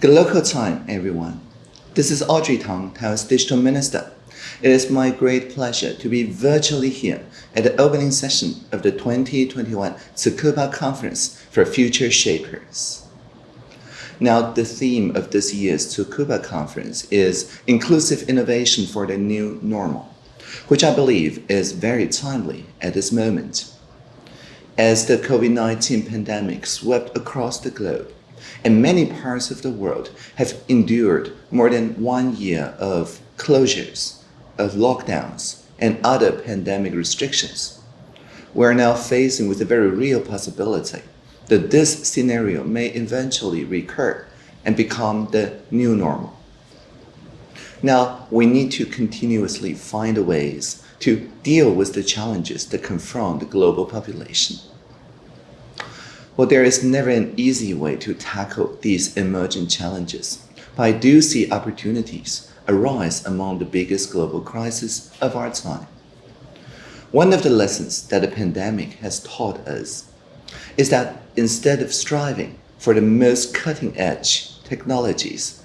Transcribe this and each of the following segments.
Good local time, everyone. This is Audrey Tang, Taiwan's Digital Minister. It is my great pleasure to be virtually here at the opening session of the 2021 Tsukuba Conference for Future Shapers. Now, the theme of this year's Tsukuba Conference is Inclusive Innovation for the New Normal, which I believe is very timely at this moment. As the COVID-19 pandemic swept across the globe, and many parts of the world have endured more than one year of closures, of lockdowns, and other pandemic restrictions. We're now facing with a very real possibility that this scenario may eventually recur and become the new normal. Now, we need to continuously find ways to deal with the challenges that confront the global population. Well, there is never an easy way to tackle these emerging challenges, but I do see opportunities arise among the biggest global crises of our time. One of the lessons that the pandemic has taught us is that instead of striving for the most cutting-edge technologies,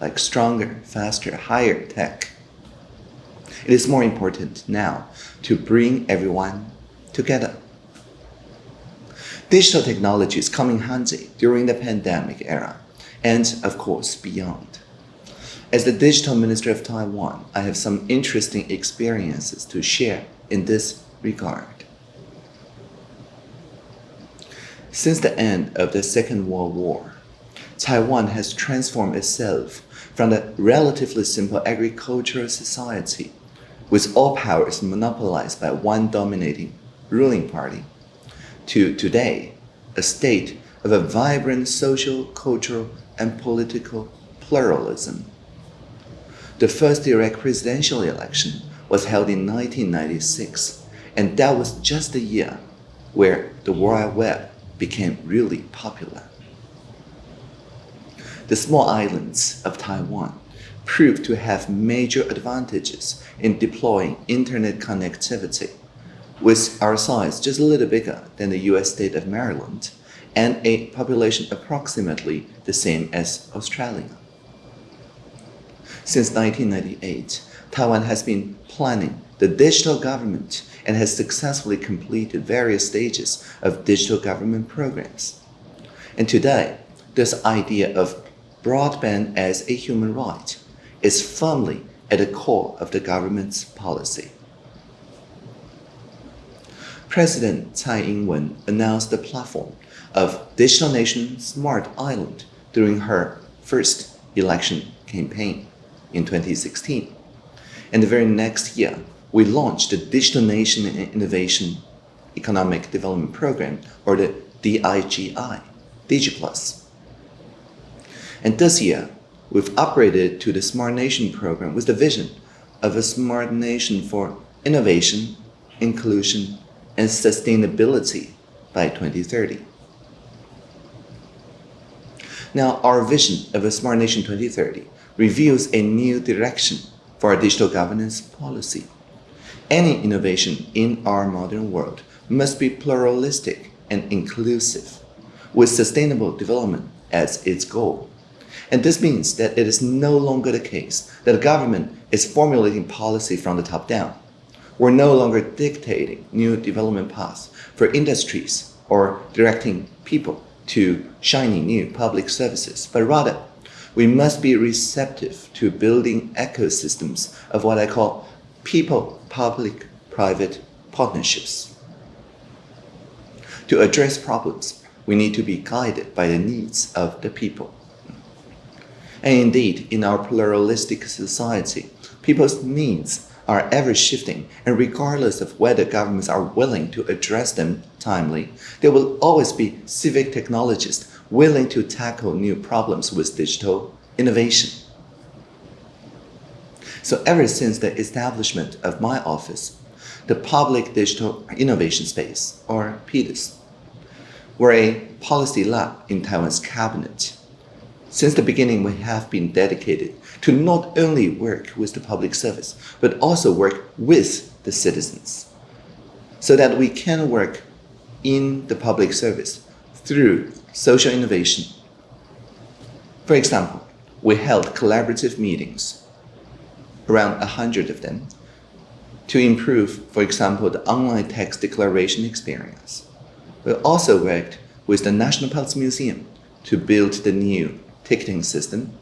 like stronger, faster, higher tech, it is more important now to bring everyone together. Digital technologies come in handy during the pandemic era and, of course, beyond. As the Digital Minister of Taiwan, I have some interesting experiences to share in this regard. Since the end of the Second World War, Taiwan has transformed itself from a relatively simple agricultural society with all powers monopolized by one dominating ruling party to today, a state of a vibrant social, cultural, and political pluralism. The first direct presidential election was held in 1996, and that was just the year where the World Web became really popular. The small islands of Taiwan proved to have major advantages in deploying internet connectivity with our size just a little bigger than the US state of Maryland and a population approximately the same as Australia. Since 1998, Taiwan has been planning the digital government and has successfully completed various stages of digital government programs. And today, this idea of broadband as a human right is firmly at the core of the government's policy. President Tsai Ing-wen announced the platform of Digital Nation Smart Island during her first election campaign in 2016. And the very next year, we launched the Digital Nation Innovation Economic Development Program, or the DIGI, DigiPlus. And this year, we've upgraded to the Smart Nation program with the vision of a smart nation for innovation, inclusion, and sustainability by 2030. Now, our vision of a Smart Nation 2030 reveals a new direction for our digital governance policy. Any innovation in our modern world must be pluralistic and inclusive, with sustainable development as its goal. And this means that it is no longer the case that the government is formulating policy from the top down, we're no longer dictating new development paths for industries or directing people to shiny new public services, but rather we must be receptive to building ecosystems of what I call people-public-private partnerships. To address problems, we need to be guided by the needs of the people. And indeed, in our pluralistic society, people's needs are ever shifting, and regardless of whether governments are willing to address them timely, there will always be civic technologists willing to tackle new problems with digital innovation. So ever since the establishment of my office, the Public Digital Innovation Space, or PDIS, were a policy lab in Taiwan's cabinet. Since the beginning, we have been dedicated to not only work with the public service, but also work with the citizens so that we can work in the public service through social innovation, For example, we held collaborative meetings, around a hundred of them, to improve, for example, the online tax declaration experience. We also worked with the National Palace Museum to build the new ticketing system.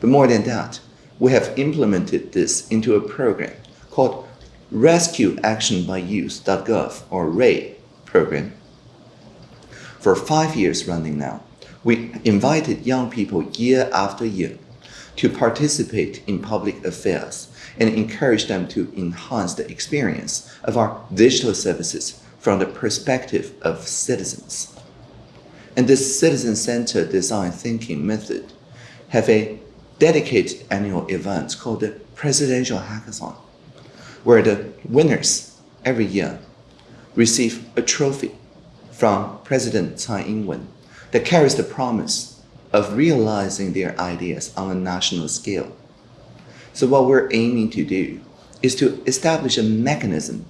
But more than that, we have implemented this into a program called Rescue Action by Youth.gov or RAY program. For five years running now, we invited young people year after year to participate in public affairs and encourage them to enhance the experience of our digital services from the perspective of citizens. And this citizen-centered design thinking method have a dedicated annual event called the Presidential Hackathon, where the winners every year receive a trophy from President Tsai Ing-wen that carries the promise of realizing their ideas on a national scale. So what we're aiming to do is to establish a mechanism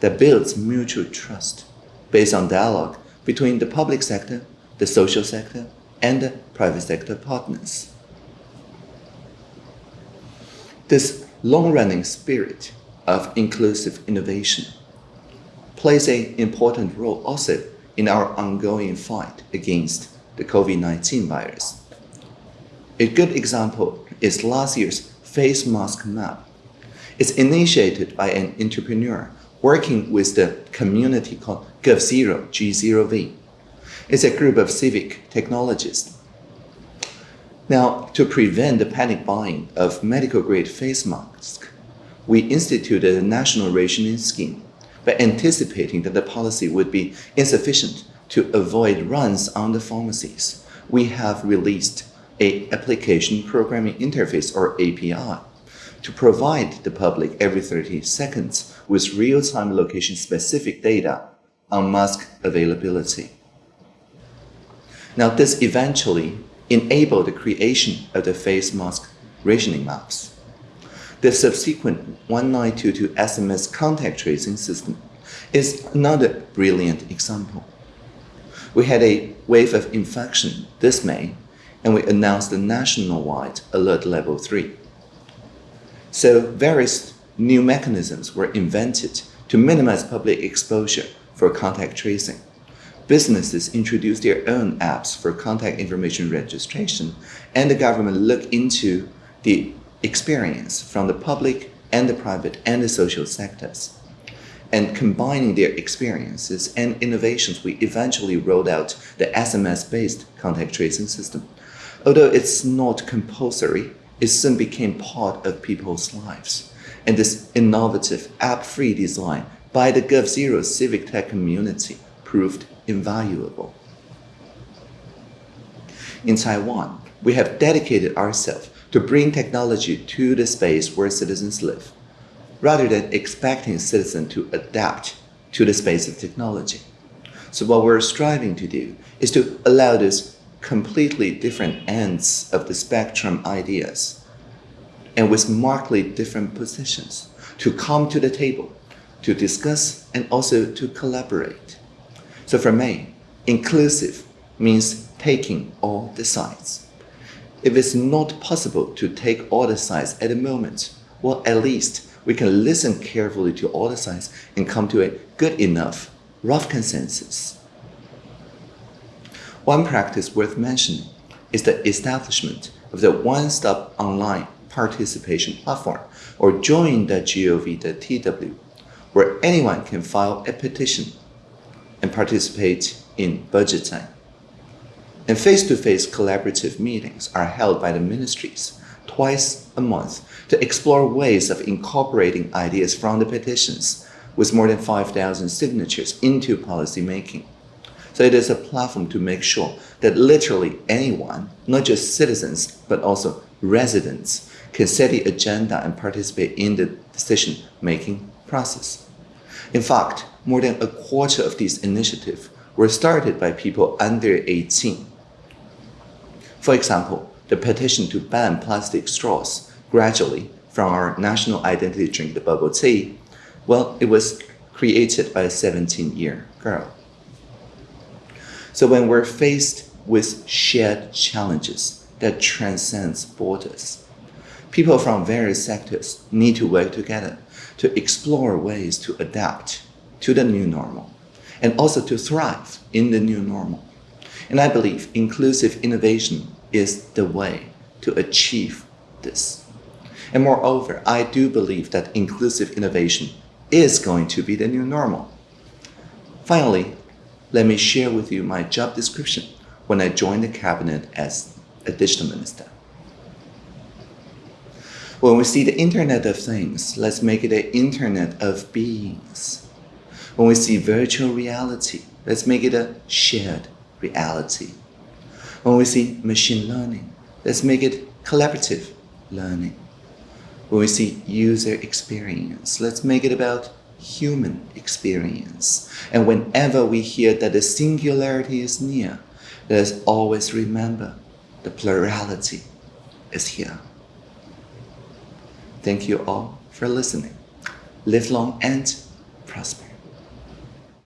that builds mutual trust based on dialogue between the public sector, the social sector, and the private sector partners. This long-running spirit of inclusive innovation plays an important role also in our ongoing fight against the COVID-19 virus. A good example is last year's face mask map. It's initiated by an entrepreneur working with the community called GovZero, G0V. It's a group of civic technologists. Now, to prevent the panic buying of medical-grade face masks, we instituted a national rationing scheme by anticipating that the policy would be insufficient to avoid runs on the pharmacies. We have released a application programming interface or API to provide the public every 30 seconds with real-time location-specific data on mask availability. Now, this eventually enabled the creation of the face mask rationing maps. The subsequent 1922 SMS contact tracing system is another brilliant example. We had a wave of infection this May, and we announced the nationwide alert level 3. So various new mechanisms were invented to minimize public exposure for contact tracing. Businesses introduce their own apps for contact information registration, and the government looked into the experience from the public and the private and the social sectors. And combining their experiences and innovations, we eventually rolled out the SMS-based contact tracing system. Although it's not compulsory, it soon became part of people's lives. And this innovative app-free design by the GovZero civic tech community proved invaluable. In Taiwan, we have dedicated ourselves to bring technology to the space where citizens live, rather than expecting citizens to adapt to the space of technology. So what we're striving to do is to allow these completely different ends of the spectrum ideas and with markedly different positions to come to the table, to discuss and also to collaborate. So for me, inclusive means taking all the sides. If it's not possible to take all the sides at the moment, well, at least we can listen carefully to all the sides and come to a good enough, rough consensus. One practice worth mentioning is the establishment of the one-stop online participation platform, or join.gov.tw, where anyone can file a petition and participate in budget time and face-to-face -face collaborative meetings are held by the ministries twice a month to explore ways of incorporating ideas from the petitions with more than 5,000 signatures into policy making. So it is a platform to make sure that literally anyone, not just citizens, but also residents, can set the agenda and participate in the decision-making process. In fact, more than a quarter of these initiatives were started by people under 18 for example, the petition to ban plastic straws gradually from our national identity drink, the bubble tea, well, it was created by a 17-year girl. So when we're faced with shared challenges, that transcends borders. People from various sectors need to work together to explore ways to adapt to the new normal and also to thrive in the new normal. And I believe inclusive innovation is the way to achieve this. And moreover, I do believe that inclusive innovation is going to be the new normal. Finally, let me share with you my job description when I joined the cabinet as a digital minister. When we see the Internet of Things, let's make it an Internet of Beings. When we see virtual reality, let's make it a shared reality. When we see machine learning, let's make it collaborative learning. When we see user experience, let's make it about human experience. And whenever we hear that the singularity is near, let us always remember the plurality is here. Thank you all for listening. Live long and prosper.